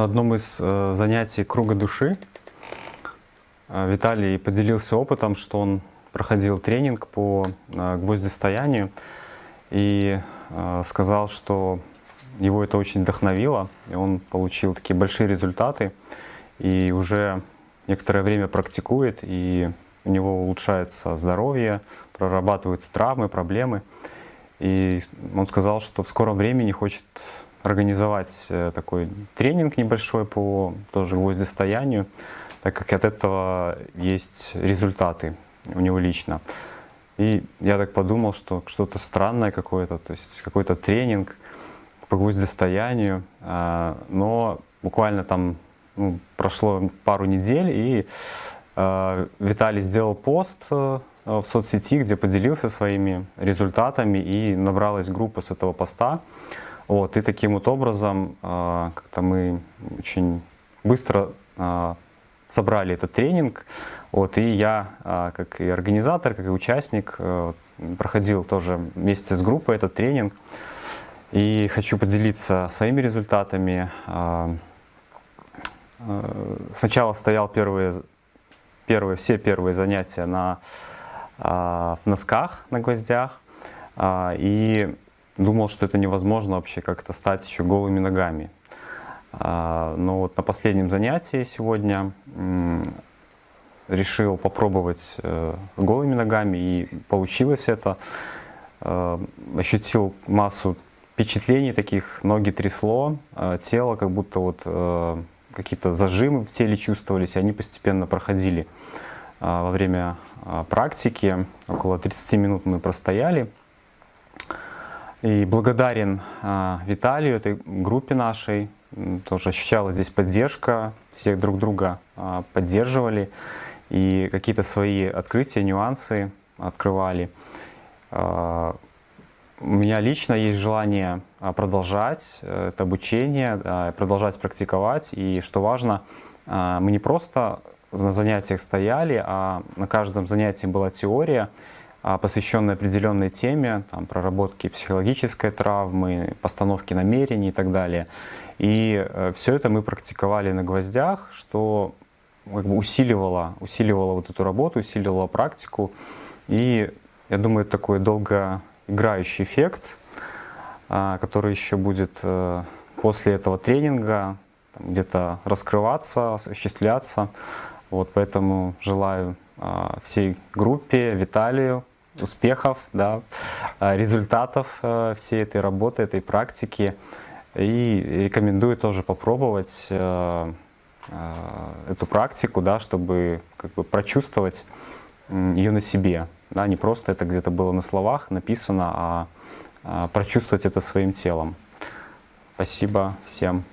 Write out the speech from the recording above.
На одном из э, занятий круга души э, Виталий поделился опытом, что он проходил тренинг по э, гвоздистоянию и э, сказал, что его это очень вдохновило, и он получил такие большие результаты, и уже некоторое время практикует, и у него улучшается здоровье, прорабатываются травмы, проблемы. И он сказал, что в скором времени хочет организовать э, такой тренинг небольшой по тоже гвоздистоянию, так как от этого есть результаты у него лично. И я так подумал, что что-то странное какое-то, то есть какой-то тренинг по гвоздистоянию, а, но буквально там ну, прошло пару недель, и а, Виталий сделал пост э, в соцсети, где поделился своими результатами, и набралась группа с этого поста. Вот, и таким вот образом э, как-то мы очень быстро э, собрали этот тренинг. Вот, и я, э, как и организатор, как и участник, э, проходил тоже вместе с группой этот тренинг. И хочу поделиться своими результатами. Э, сначала стоял первые, первые, все первые занятия на, в носках, на гвоздях. И Думал, что это невозможно вообще как-то стать еще голыми ногами. А, но вот на последнем занятии сегодня решил попробовать э, голыми ногами, и получилось это. Э, ощутил массу впечатлений таких, ноги трясло, э, тело как будто вот какие-то зажимы в теле чувствовались, и они постепенно проходили во время практики. Около 30 минут мы простояли. И благодарен а, Виталию, этой группе нашей. Тоже ощущала здесь поддержка, всех друг друга а, поддерживали. И какие-то свои открытия, нюансы открывали. А, у меня лично есть желание продолжать э, это обучение, продолжать практиковать. И что важно, мы не просто на занятиях стояли, а на каждом занятии была теория, посвященный определенной теме, там, проработки психологической травмы, постановки намерений и так далее. И э, все это мы практиковали на гвоздях, что как бы усиливало, усиливало вот эту работу, усиливало практику. И я думаю, это такой долгоиграющий эффект, а, который еще будет э, после этого тренинга где-то раскрываться, осуществляться. Вот поэтому желаю а, всей группе, Виталию, успехов, да, а, результатов а, всей этой работы, этой практики. И рекомендую тоже попробовать эту практику, да, чтобы как бы прочувствовать ее на себе. Да, не просто это где-то было на словах написано, а прочувствовать это своим телом. Спасибо всем.